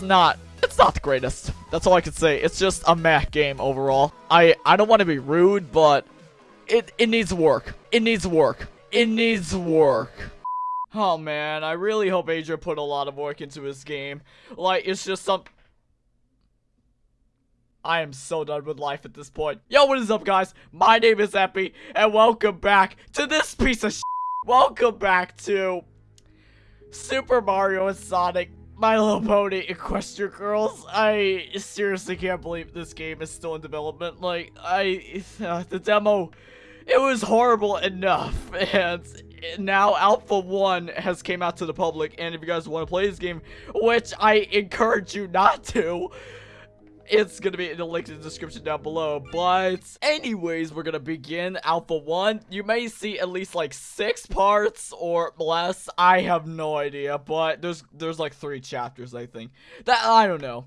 it's not it's not the greatest. That's all I can say. It's just a meh game overall. I I don't want to be rude, but it it needs work. It needs work. It needs work. Oh man, I really hope Adrian put a lot of work into his game. Like it's just some I am so done with life at this point. Yo, what is up, guys? My name is Epi, and welcome back to this piece of Welcome back to Super Mario and Sonic my Little Pony Equestria Girls. I seriously can't believe this game is still in development. Like, I, uh, the demo, it was horrible enough. And now Alpha 1 has came out to the public. And if you guys want to play this game, which I encourage you not to, it's gonna be in the link in the description down below. But anyways, we're gonna begin Alpha 1. You may see at least like six parts or less. I have no idea, but there's there's like three chapters, I think. That I don't know.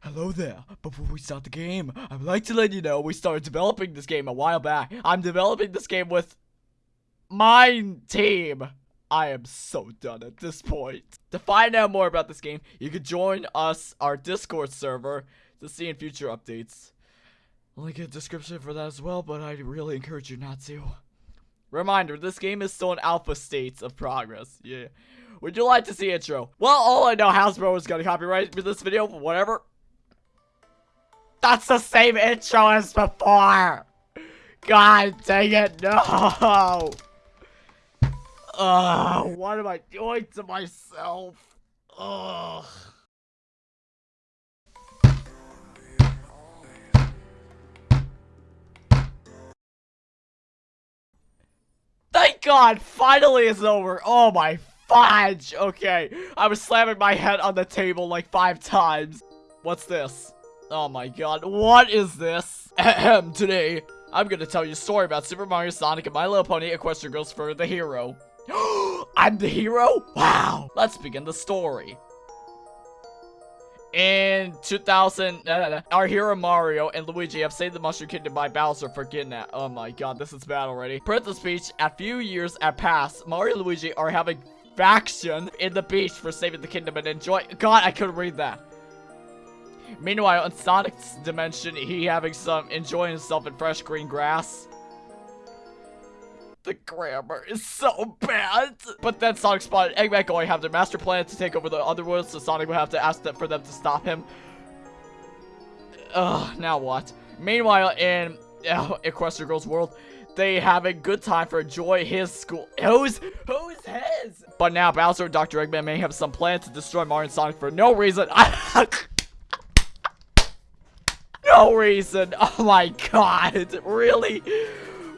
Hello there. Before we start the game, I would like to let you know we started developing this game a while back. I'm developing this game with my team. I am so done at this point. To find out more about this game, you can join us, our Discord server, to see in future updates. I'll link a description for that as well, but I really encourage you not to. Reminder, this game is still in alpha states of progress. Yeah. Would you like to see intro? Well, all I know, Hasbro is gonna copyright this video, whatever. That's the same intro as before! God dang it, no! Ugh, what am I doing to myself? Ugh. God, finally it's over. Oh my fudge. Okay, I was slamming my head on the table like five times. What's this? Oh my god, what is this? Ahem, Today, I'm gonna tell you a story about Super Mario, Sonic, and My Little Pony Equestria Girls for the hero. I'm the hero? Wow. Let's begin the story. In 2000, uh, our hero Mario and Luigi have saved the Mushroom Kingdom by Bowser for kidnap. Oh my god, this is bad already. Princess Peach, a few years have passed. Mario and Luigi are having faction in the beach for saving the kingdom and enjoy- God, I couldn't read that. Meanwhile, in Sonic's dimension, he having some enjoying himself in fresh green grass. The grammar is so bad. But then Sonic spotted Eggman going have their master plan to take over the other Underworld, so Sonic will have to ask them for them to stop him. Ugh, now what? Meanwhile, in uh, Equestria Girls World, they have a good time for Joy his school. Who's who's his? But now Bowser and Dr. Eggman may have some plan to destroy Mario and Sonic for no reason. no reason. Oh my god. Really?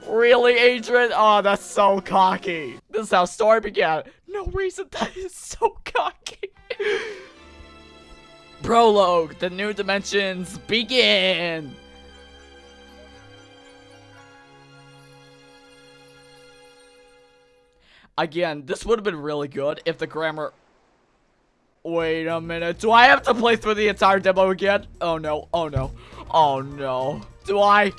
Really, Adrian? Oh, that's so cocky. This is how story began. No reason, that is so cocky. Prologue, the new dimensions begin. Again, this would have been really good if the grammar... Wait a minute, do I have to play through the entire demo again? Oh no, oh no, oh no. Do I?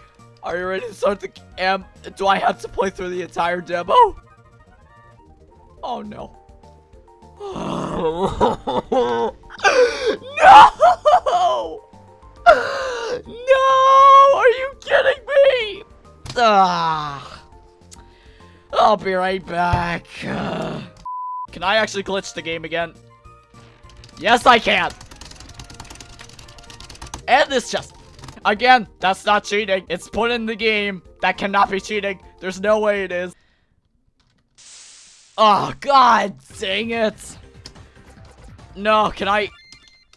Are you ready to start the camp? Do I have to play through the entire demo? Oh no. no! No! Are you kidding me? Ah. I'll be right back. Can I actually glitch the game again? Yes, I can. And this just Again, that's not cheating. It's put in the game. That cannot be cheating. There's no way it is. Oh, god dang it. No, can I...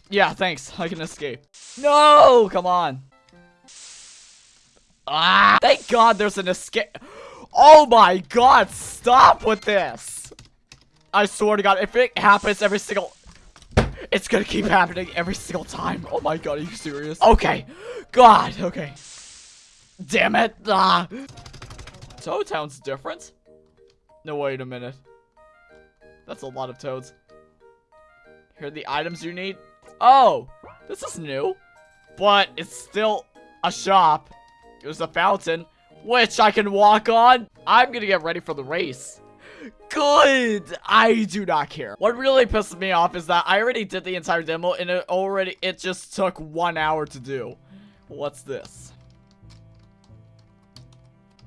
Yeah, thanks. I can escape. No, come on. Ah, thank god there's an escape. Oh my god, stop with this. I swear to god, if it happens every single... It's gonna keep happening every single time. Oh my god, are you serious? Okay. God, okay. Damn it. Ah. Toad Town's different? No, wait a minute. That's a lot of toads. Here are the items you need. Oh, this is new. But it's still a shop. There's a fountain, which I can walk on. I'm gonna get ready for the race. Good! I do not care. What really pisses me off is that I already did the entire demo and it already, it just took one hour to do. What's this?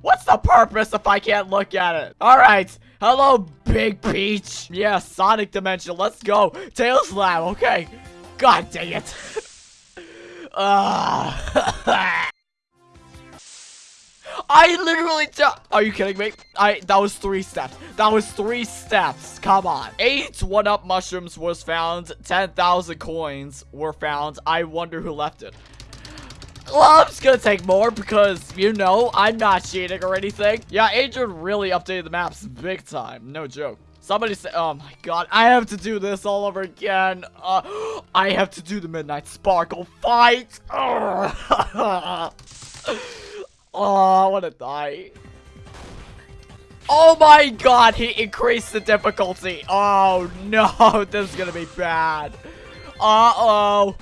What's the purpose if I can't look at it? Alright, hello Big Peach. Yeah, Sonic Dimension, let's go. Tails Lab, okay. God dang it. uh, I literally Are you kidding me? I- that was three steps. That was three steps. Come on. Eight one-up mushrooms was found. 10,000 coins were found. I wonder who left it. Well, I'm just gonna take more because, you know, I'm not cheating or anything. Yeah, Adrian really updated the maps big time. No joke. Somebody said, oh my god, I have to do this all over again. Uh, I have to do the Midnight Sparkle fight. Oh, I want to die. Oh my god, he increased the difficulty. Oh no, this is gonna be bad. Uh-oh.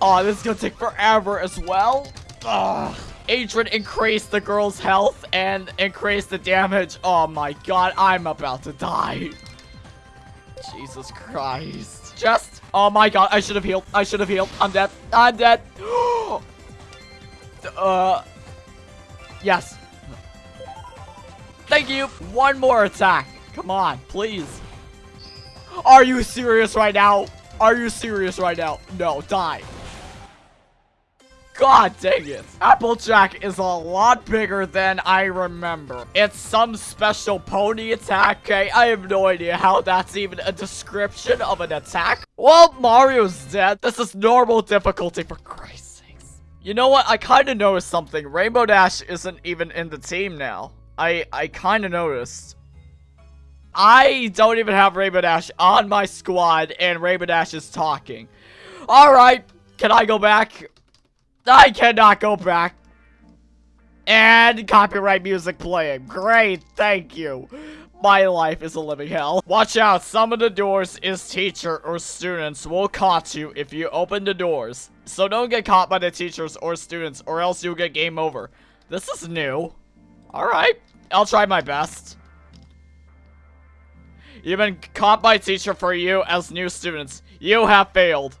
Oh, this is gonna take forever as well. Ugh. Adrian increased the girl's health and increased the damage. Oh my god, I'm about to die. Jesus Christ. Just, oh my god, I should have healed. I should have healed. I'm dead. I'm dead. uh, Yes. Thank you. One more attack. Come on, please. Are you serious right now? Are you serious right now? No, die. God dang it. Applejack is a lot bigger than I remember. It's some special pony attack, okay? I have no idea how that's even a description of an attack. Well, Mario's dead. This is normal difficulty for Christ. You know what? I kind of noticed something. Rainbow Dash isn't even in the team now. I, I kind of noticed. I don't even have Rainbow Dash on my squad, and Rainbow Dash is talking. Alright, can I go back? I cannot go back. And copyright music playing. Great, thank you. My life is a living hell. Watch out, some of the doors is teacher or students will catch you if you open the doors. So don't get caught by the teachers or students or else you'll get game over. This is new. Alright, I'll try my best. You've been caught by teacher for you as new students. You have failed.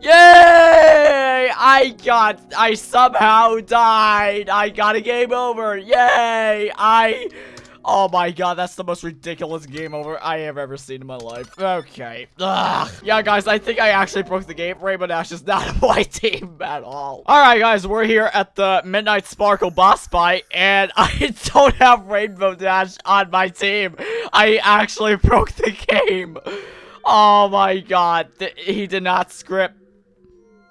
Yay! I got, I somehow died. I got a game over. Yay! I Oh my god, that's the most ridiculous game over I have ever seen in my life. Okay. Ugh. Yeah, guys, I think I actually broke the game. Rainbow Dash is not on my team at all. Alright, guys, we're here at the Midnight Sparkle boss fight, and I don't have Rainbow Dash on my team. I actually broke the game. Oh my god. he did not script.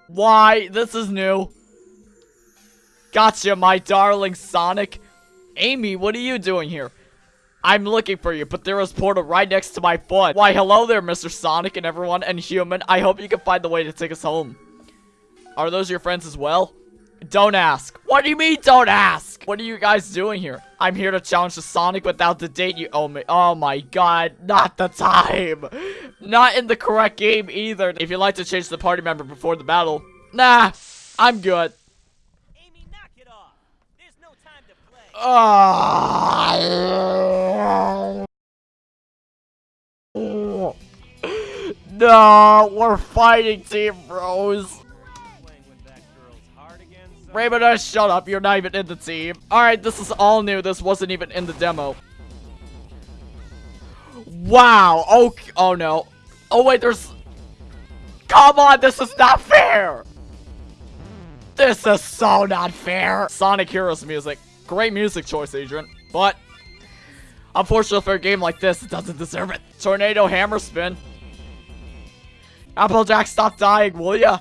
Why? This is new. Gotcha, my darling Sonic. Amy, what are you doing here? I'm looking for you, but there was portal right next to my foot. Why, hello there, Mr. Sonic and everyone, and human. I hope you can find the way to take us home. Are those your friends as well? Don't ask. What do you mean, don't ask? What are you guys doing here? I'm here to challenge the Sonic without the date you owe me. Oh my god, not the time. Not in the correct game either. If you'd like to change the party member before the battle, nah, I'm good. Oh. No, we're fighting Team Rose. Rainbow shut up. You're not even in the team. Alright, this is all new. This wasn't even in the demo. Wow. Okay. Oh, no. Oh, wait, there's... Come on, this is not fair. This is so not fair. Sonic Heroes music. Great music choice, Adrian. But, unfortunately for a game like this, it doesn't deserve it. Tornado Hammer Spin. Applejack, stop dying, will ya?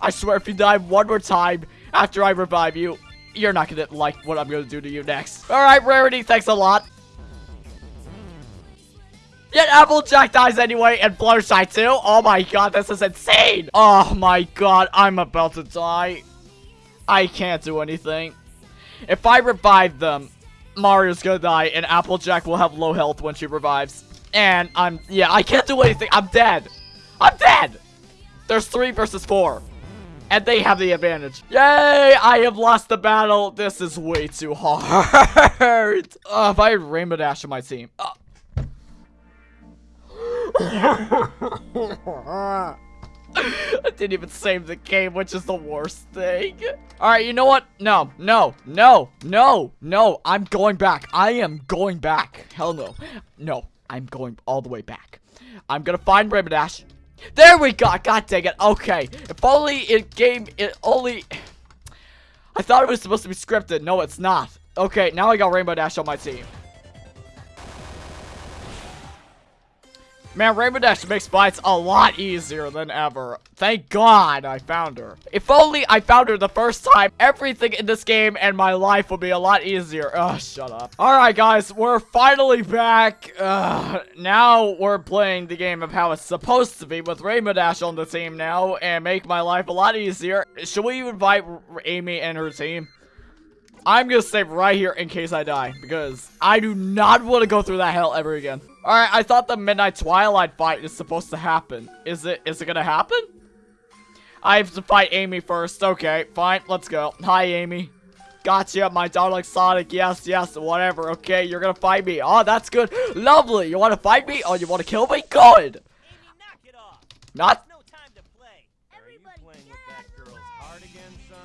I swear if you die one more time after I revive you, you're not gonna like what I'm gonna do to you next. Alright, Rarity, thanks a lot. Yet Applejack dies anyway, and Fluttershy too? Oh my god, this is insane! Oh my god, I'm about to die. I can't do anything. If I revive them, Mario's gonna die, and Applejack will have low health when she revives. And I'm, yeah, I can't do anything. I'm dead. I'm dead. There's three versus four. And they have the advantage. Yay! I have lost the battle. This is way too hard. uh, if I had Rainbow Dash on my team. Uh. I didn't even save the game, which is the worst thing. Alright, you know what? No, no, no, no, no. I'm going back. I am going back. Hell no. No, I'm going all the way back. I'm gonna find Rainbow Dash. There we go. God dang it. Okay. If only it game, it only... I thought it was supposed to be scripted. No, it's not. Okay, now I got Rainbow Dash on my team. Man, Rainbow Dash makes fights a lot easier than ever. Thank God I found her. If only I found her the first time, everything in this game and my life would be a lot easier. Ugh, shut up. Alright, guys, we're finally back. Ugh, now we're playing the game of how it's supposed to be with Rainbow Dash on the team now and make my life a lot easier. Should we invite Amy and her team? I'm gonna save right here in case I die because I do not want to go through that hell ever again. Alright, I thought the Midnight Twilight fight is supposed to happen. Is it, is it gonna happen? I have to fight Amy first. Okay, fine, let's go. Hi, Amy. Gotcha, my darling Sonic. Yes, yes, whatever. Okay, you're gonna fight me. Oh, that's good. Lovely. You wanna fight me? Oh, you wanna kill me? Good. Not.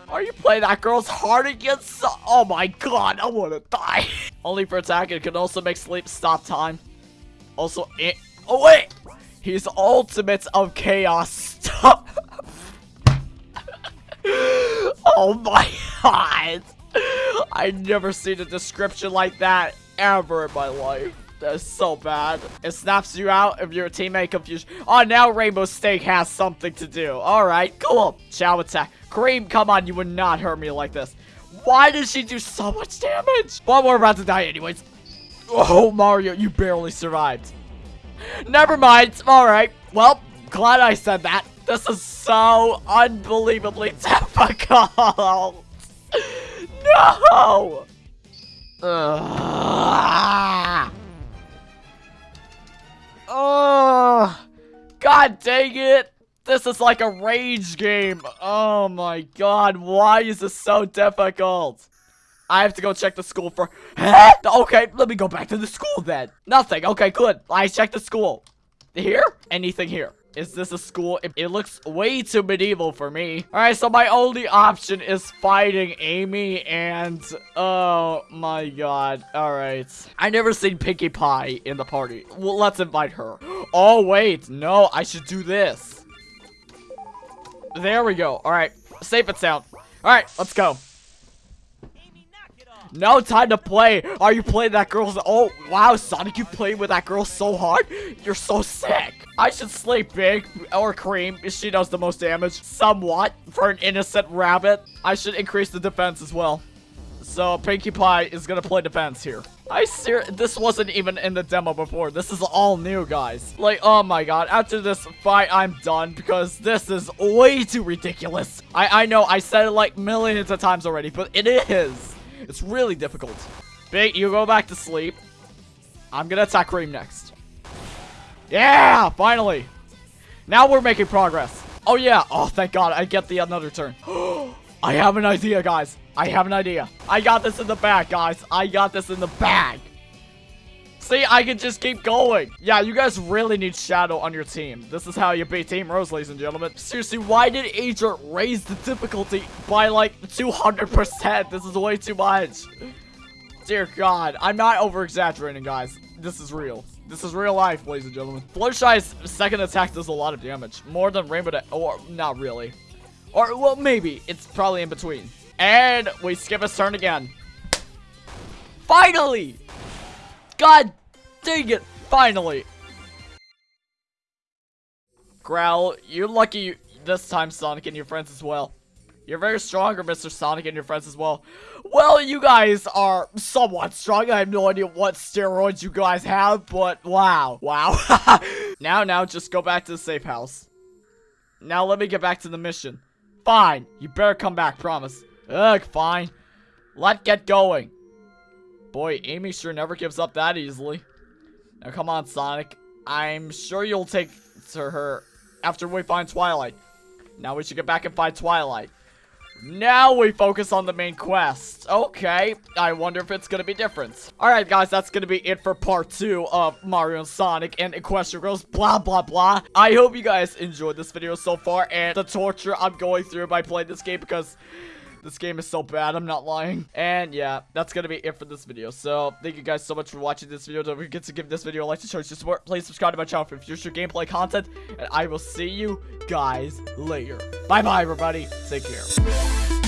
Are you playing that girl's heart again? Son? Oh my god, I wanna die. Only for attack, it can also make sleep stop time. Also, it, oh wait! He's ultimate of chaos. Stop! oh my god! I never seen a description like that ever in my life. That's so bad. It snaps you out if your teammate confused. Oh, now Rainbow Steak has something to do. Alright, cool. Chao attack. Cream, come on, you would not hurt me like this. Why did she do so much damage? But we're about to die anyways. Oh, Mario, you barely survived. Never mind. All right. Well, glad I said that. This is so unbelievably difficult. no! Ugh. Oh, God dang it. This is like a rage game. Oh my god, why is this so difficult? I have to go check the school for- Okay, let me go back to the school then. Nothing. Okay, good. I checked the school. Here? Anything here? Is this a school? It, it, looks way too medieval for me. Alright, so my only option is fighting Amy and... Oh my god. Alright. I never seen Pinkie Pie in the party. Well, let's invite her. Oh, wait. No, I should do this. There we go. Alright. Safe and sound. Alright, let's go. No time to play. Are you playing that girl's? Oh, wow, Sonic, you played with that girl so hard. You're so sick. I should sleep Big or Cream. She does the most damage. Somewhat for an innocent rabbit. I should increase the defense as well. So Pinkie Pie is gonna play defense here. I ser this wasn't even in the demo before. This is all new, guys. Like, oh my god. After this fight, I'm done because this is way too ridiculous. I, I know I said it like millions of times already, but it is. It's really difficult. Big, you go back to sleep. I'm gonna attack Cream next. Yeah, finally. Now we're making progress. Oh yeah, oh thank god, I get the another turn. I have an idea, guys. I have an idea. I got this in the bag, guys. I got this in the bag. See, I can just keep going. Yeah, you guys really need Shadow on your team. This is how you beat Team Rose, ladies and gentlemen. Seriously, why did Ager raise the difficulty by like 200%? This is way too much. Dear God, I'm not over-exaggerating, guys. This is real. This is real life, ladies and gentlemen. Fluttershy's second attack does a lot of damage. More than Rainbow Or, not really. Or, well, maybe. It's probably in between. And we skip his turn again. Finally! God Dang it! Finally! Growl, you're lucky this time, Sonic, and your friends as well. You're very stronger, Mr. Sonic, and your friends as well. Well, you guys are somewhat strong. I have no idea what steroids you guys have, but wow. Wow. now, now, just go back to the safe house. Now, let me get back to the mission. Fine. You better come back, promise. Ugh, fine. Let's get going. Boy, Amy sure never gives up that easily. Now come on, Sonic. I'm sure you'll take to her after we find Twilight. Now we should get back and find Twilight. Now we focus on the main quest. Okay, I wonder if it's gonna be different. Alright guys, that's gonna be it for part 2 of Mario and Sonic and Equestria Girls, blah blah blah. I hope you guys enjoyed this video so far and the torture I'm going through by playing this game because this game is so bad, I'm not lying. And yeah, that's gonna be it for this video. So, thank you guys so much for watching this video. Don't forget to give this video a like to show your support. Please subscribe to my channel for future gameplay content. And I will see you guys later. Bye-bye, everybody. Take care.